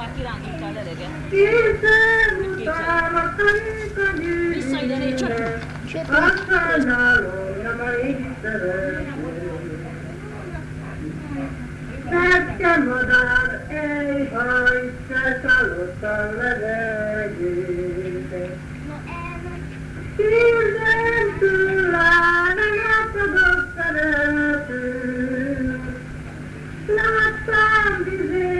már kirántottál eleget. Vissza ide, négy csak. madár, ej, haj, császálott a levegőbe. Hirden tőlem vizén